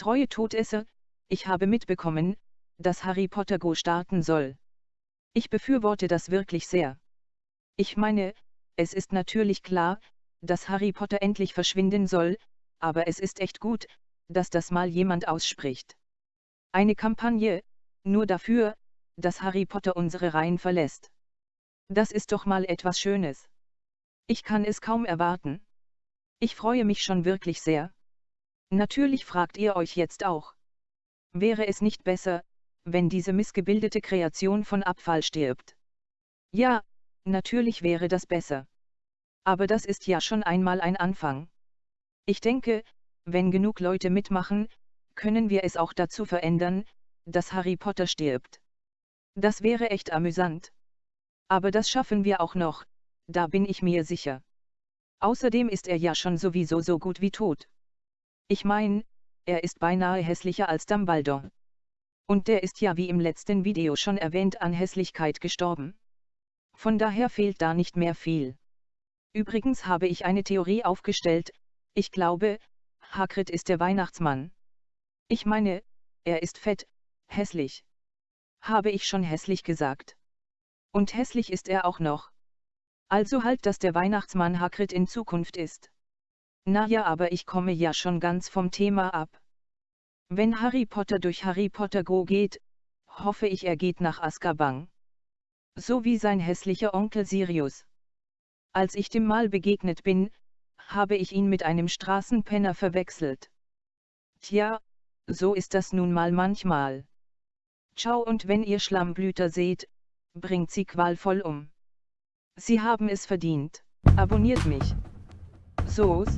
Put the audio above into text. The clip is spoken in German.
Treue Todesser, ich habe mitbekommen, dass Harry Potter Go starten soll. Ich befürworte das wirklich sehr. Ich meine, es ist natürlich klar, dass Harry Potter endlich verschwinden soll, aber es ist echt gut, dass das mal jemand ausspricht. Eine Kampagne, nur dafür, dass Harry Potter unsere Reihen verlässt. Das ist doch mal etwas Schönes. Ich kann es kaum erwarten. Ich freue mich schon wirklich sehr. Natürlich fragt ihr euch jetzt auch. Wäre es nicht besser, wenn diese missgebildete Kreation von Abfall stirbt? Ja, natürlich wäre das besser. Aber das ist ja schon einmal ein Anfang. Ich denke, wenn genug Leute mitmachen, können wir es auch dazu verändern, dass Harry Potter stirbt. Das wäre echt amüsant. Aber das schaffen wir auch noch, da bin ich mir sicher. Außerdem ist er ja schon sowieso so gut wie tot. Ich mein, er ist beinahe hässlicher als Dumbledore. Und der ist ja wie im letzten Video schon erwähnt an Hässlichkeit gestorben. Von daher fehlt da nicht mehr viel. Übrigens habe ich eine Theorie aufgestellt, ich glaube, Hagrid ist der Weihnachtsmann. Ich meine, er ist fett, hässlich. Habe ich schon hässlich gesagt. Und hässlich ist er auch noch. Also halt, dass der Weihnachtsmann Hagrid in Zukunft ist. Na ja, aber ich komme ja schon ganz vom Thema ab. Wenn Harry Potter durch Harry Potter Go geht, hoffe ich er geht nach Azkaban. So wie sein hässlicher Onkel Sirius. Als ich dem Mal begegnet bin, habe ich ihn mit einem Straßenpenner verwechselt. Tja, so ist das nun mal manchmal. Ciao und wenn ihr Schlammblüter seht, bringt sie qualvoll um. Sie haben es verdient. Abonniert mich. zoos,